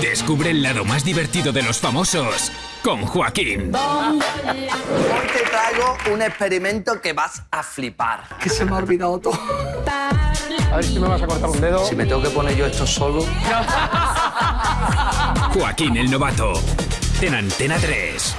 Descubre el lado más divertido de los famosos con Joaquín. Hoy te traigo un experimento que vas a flipar. Que se me ha olvidado todo. A ver si me vas a cortar un dedo. Si me tengo que poner yo esto solo. Joaquín el novato. En Antena 3.